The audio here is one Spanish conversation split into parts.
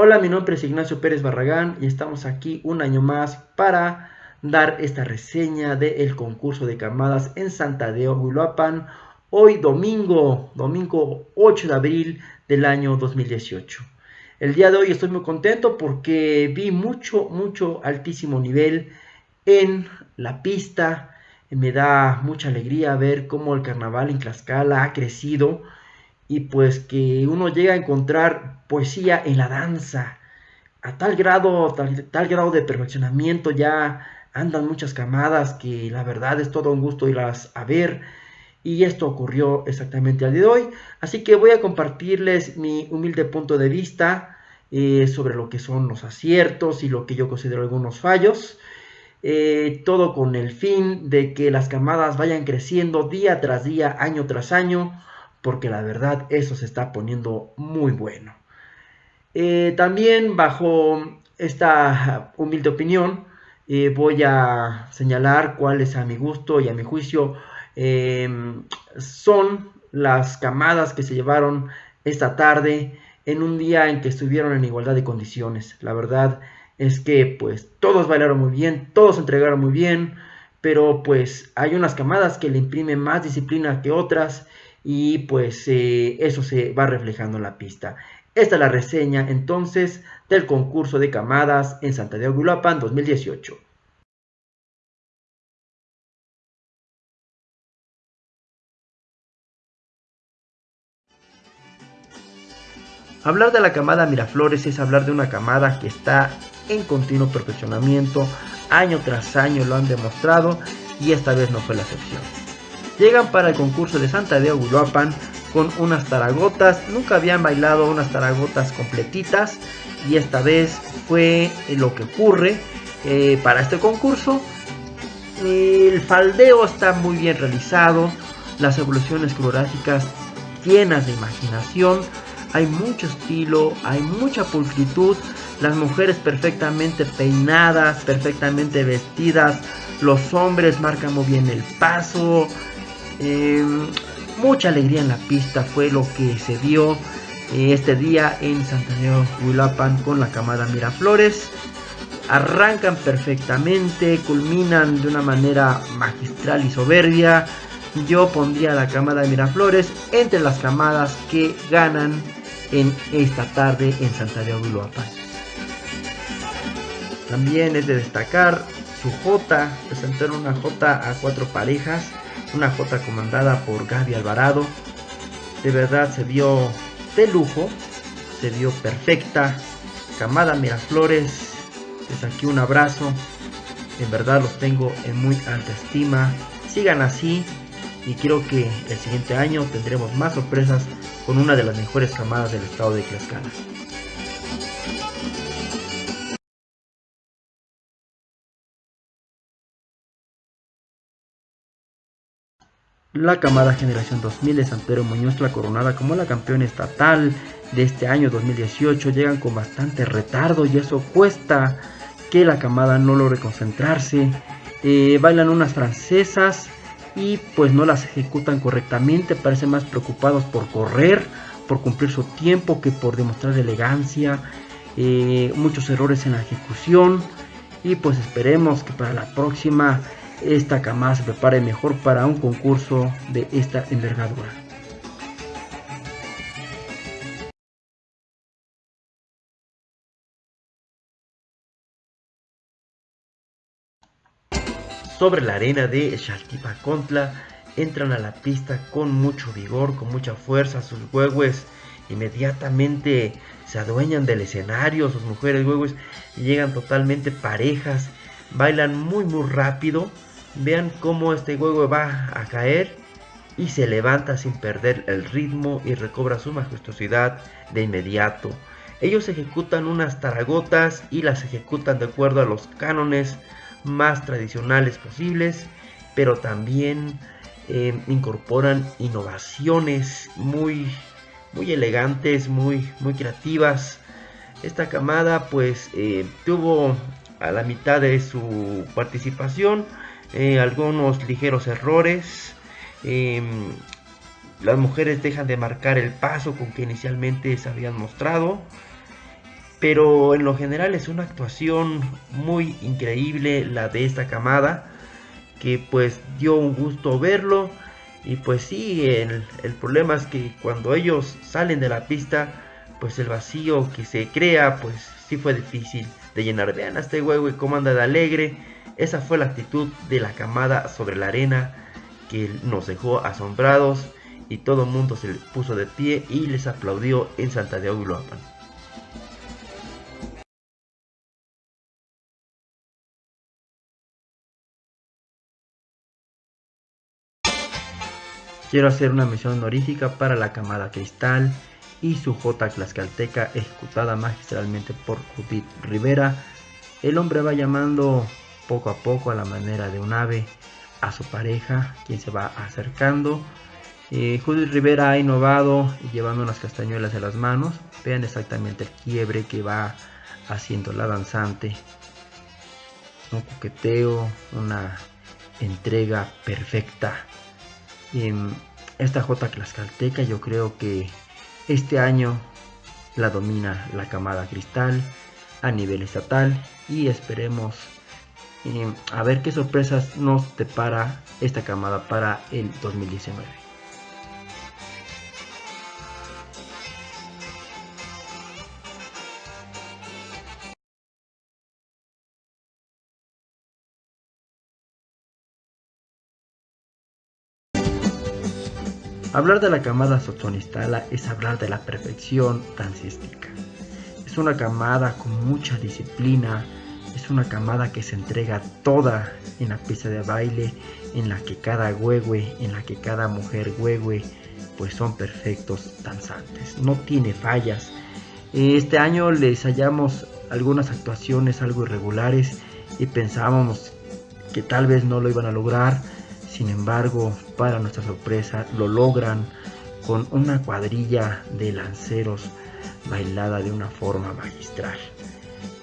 Hola, mi nombre es Ignacio Pérez Barragán y estamos aquí un año más para dar esta reseña del concurso de camadas en Santa de Huiloapan, hoy domingo, domingo 8 de abril del año 2018. El día de hoy estoy muy contento porque vi mucho, mucho altísimo nivel en la pista. Me da mucha alegría ver cómo el carnaval en Tlaxcala ha crecido y pues que uno llega a encontrar poesía en la danza. A tal grado, tal, grado de perfeccionamiento ya andan muchas camadas que la verdad es todo un gusto irlas a ver. Y esto ocurrió exactamente al día de hoy. Así que voy a compartirles mi humilde punto de vista eh, sobre lo que son los aciertos y lo que yo considero algunos fallos. Eh, todo con el fin de que las camadas vayan creciendo día tras día, año tras año porque la verdad eso se está poniendo muy bueno. Eh, también bajo esta humilde opinión eh, voy a señalar cuáles a mi gusto y a mi juicio em, son las camadas que se llevaron esta tarde en un día en que estuvieron en igualdad de condiciones. La verdad es que pues todos bailaron muy bien, todos entregaron muy bien, pero pues hay unas camadas que le imprimen más disciplina que otras y pues eh, eso se va reflejando en la pista. Esta es la reseña entonces del concurso de camadas en Santa de 2018. Hablar de la camada Miraflores es hablar de una camada que está en continuo perfeccionamiento, año tras año lo han demostrado y esta vez no fue la excepción llegan para el concurso de Santa de Aguiloapan con unas taragotas. Nunca habían bailado unas taragotas completitas y esta vez fue lo que ocurre eh, para este concurso. El faldeo está muy bien realizado, las evoluciones coreográficas llenas de imaginación, hay mucho estilo, hay mucha pulcritud, las mujeres perfectamente peinadas, perfectamente vestidas, los hombres marcan muy bien el paso, Em, mucha alegría en la pista fue lo que se dio eh, este día en Santander Huilapan con la camada Miraflores. Arrancan perfectamente, culminan de una manera magistral y soberbia. Yo pondría la camada Miraflores entre las camadas que ganan en esta tarde en Santander Huilapan. También es de destacar su J, presentaron una J a cuatro parejas una J comandada por Gaby Alvarado. De verdad se vio de lujo, se vio perfecta. Camada Miraflores, desde aquí un abrazo. En verdad los tengo en muy alta estima. Sigan así y quiero que el siguiente año tendremos más sorpresas con una de las mejores camadas del estado de Tlaxcala. La camada Generación 2000 de San Pedro Muñoz, la coronada como la campeona estatal de este año 2018, llegan con bastante retardo y eso cuesta que la camada no logre concentrarse. Eh, bailan unas francesas y pues no las ejecutan correctamente, parecen más preocupados por correr, por cumplir su tiempo que por demostrar elegancia. Eh, muchos errores en la ejecución y pues esperemos que para la próxima esta camada se prepare mejor para un concurso de esta envergadura. Sobre la arena de Xaltipacontla entran a la pista con mucho vigor, con mucha fuerza, sus huevos inmediatamente se adueñan del escenario, sus mujeres huevos llegan totalmente parejas, bailan muy muy rápido, Vean cómo este huevo va a caer y se levanta sin perder el ritmo y recobra su majestuosidad de inmediato. Ellos ejecutan unas taragotas y las ejecutan de acuerdo a los cánones más tradicionales posibles, pero también eh, incorporan innovaciones muy, muy elegantes, muy, muy creativas. Esta camada pues eh, tuvo a la mitad de su participación eh, algunos ligeros errores. Em, las mujeres dejan de marcar el paso con que inicialmente se habían mostrado. pero en lo general es una actuación muy increíble la de esta camada que pues dio un gusto verlo y pues sí el, el, problema es que cuando ellos salen de la pista pues el vacío que se crea pues sí fue difícil de llenar vean a este huevo y cómo anda de alegre esa fue la actitud de la camada sobre la arena que nos dejó asombrados y todo el mundo se puso de pie y les aplaudió en Santa de Uloapan. Quiero hacer una mención honorífica para la camada Cristal y su J Tlaxcalteca ejecutada magistralmente por Judith Rivera. El hombre va llamando poco a poco a la manera de un ave a su pareja, quien se va acercando. Eh, Judith Rivera ha innovado llevando unas castañuelas en las manos. Vean exactamente el quiebre que va haciendo la danzante. Un coqueteo, una entrega perfecta esta J Tlaxcalteca yo creo que este año la domina la camada cristal a nivel estatal y esperemos eh, a ver qué sorpresas nos depara esta camada para el 2019. Hablar de la camada Sotonistala es hablar de la perfección dancística. Es una camada con mucha disciplina, es una camada que se entrega toda en la pista de baile, en la que cada huehue, en la que cada mujer huehue, pues son perfectos danzantes, no tiene fallas. Este año les hallamos algunas actuaciones algo irregulares y pensábamos que tal vez no lo iban a lograr, sin embargo, para nuestra sorpresa, lo logran con una cuadrilla de lanceros bailada de una forma magistral.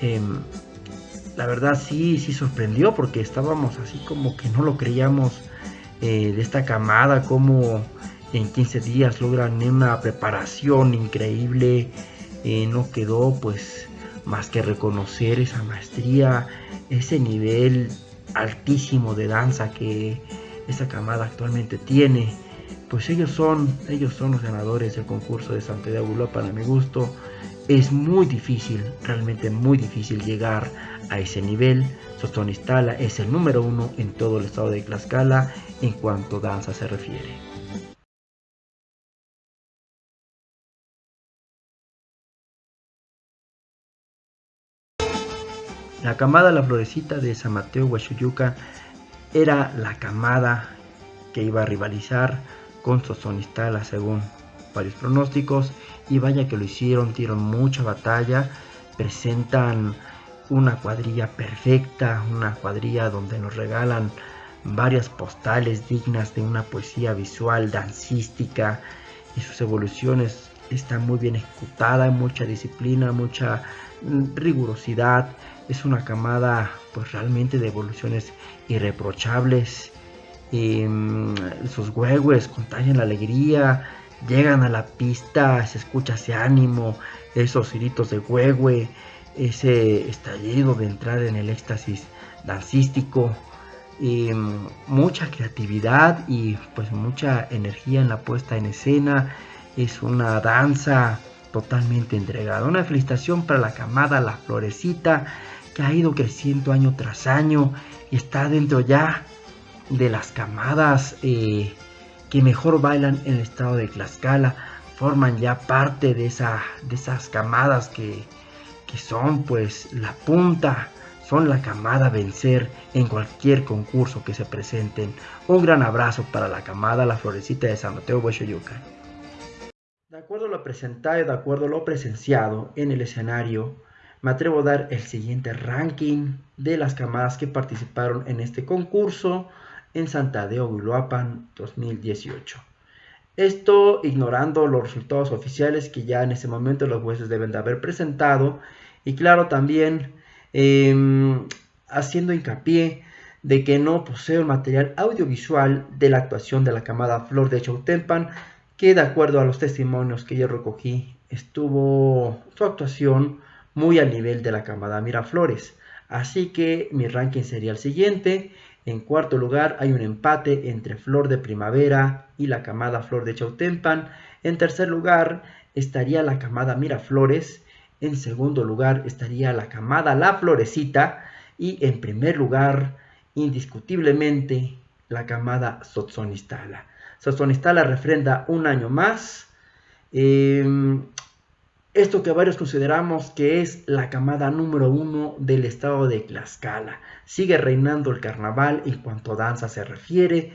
Em, la verdad sí, sí sorprendió porque estábamos así como que no lo creíamos eh, de esta camada, como en 15 días logran una preparación increíble. Eh, no quedó pues más que reconocer esa maestría, ese nivel altísimo de danza que esta camada actualmente tiene, pues ellos son, ellos son los ganadores del concurso de Santiago Europa para mi gusto. Es muy difícil, realmente muy difícil llegar a ese nivel. Sotonistala es el número uno en todo el estado de Tlaxcala en cuanto a danza se refiere. La camada La Florecita de San Mateo Huachuyuca era la camada que iba a rivalizar con Sosonistala según varios pronósticos y vaya que lo hicieron, dieron mucha batalla, presentan una cuadrilla perfecta, una cuadrilla donde nos regalan varias postales dignas de una poesía visual, dancística y sus evoluciones están muy bien ejecutadas, mucha disciplina, mucha mm, rigurosidad, es una camada pues realmente de evoluciones irreprochables. Y, mm, sus huevos contagian la alegría, llegan a la pista, se escucha ese ánimo, esos gritos de huehue, ese estallido de entrar en el éxtasis dancístico, y, mucha creatividad y pues mucha energía en la puesta en escena. Es una danza totalmente entregada. Una felicitación para la camada La Florecita que ha ido creciendo año tras año y está dentro ya de las camadas eh, que mejor bailan en el estado de Tlaxcala, forman ya parte de, esa, de esas camadas que, que son pues la punta, son la camada a vencer en cualquier concurso que se presenten. Un gran abrazo para la camada La Florecita de San Mateo Huechoyuca. De acuerdo a lo presentado y de acuerdo a lo presenciado en el escenario, me atrevo a dar el siguiente ranking de las camadas que participaron en este concurso en Santa de Oguiloapan 2018. Esto ignorando los resultados oficiales que ya en ese momento los jueces deben de haber presentado y claro también em, haciendo hincapié de que no poseo el material audiovisual de la actuación de la camada Flor de Chautempan que de acuerdo a los testimonios que yo recogí estuvo su actuación muy al nivel de la camada Miraflores. Así que mi ranking sería el siguiente. En cuarto lugar hay un empate entre Flor de Primavera y la camada Flor de Chautempan. En tercer lugar estaría la camada Miraflores. En segundo lugar estaría la camada La Florecita. Y en primer lugar, indiscutiblemente, la camada Sotzonistala. Sotzonistala refrenda un año más. Em, esto que varios consideramos que es la camada número uno del estado de Tlaxcala. Sigue reinando el carnaval en cuanto a danza se refiere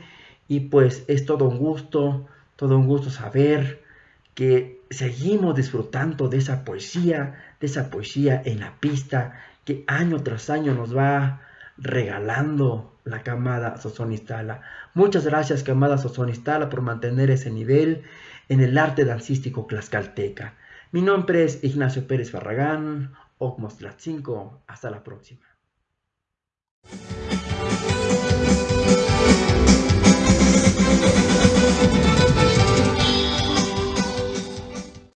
y pues es todo un gusto, todo un gusto saber que seguimos disfrutando de esa poesía, de esa poesía en la pista que año tras año nos va regalando la camada Sosonistala. Muchas gracias camada Sosonistala por mantener ese nivel en el arte dancístico tlaxcalteca. Mi nombre es Ignacio Pérez Barragán, Ogmos 5. Hasta la próxima.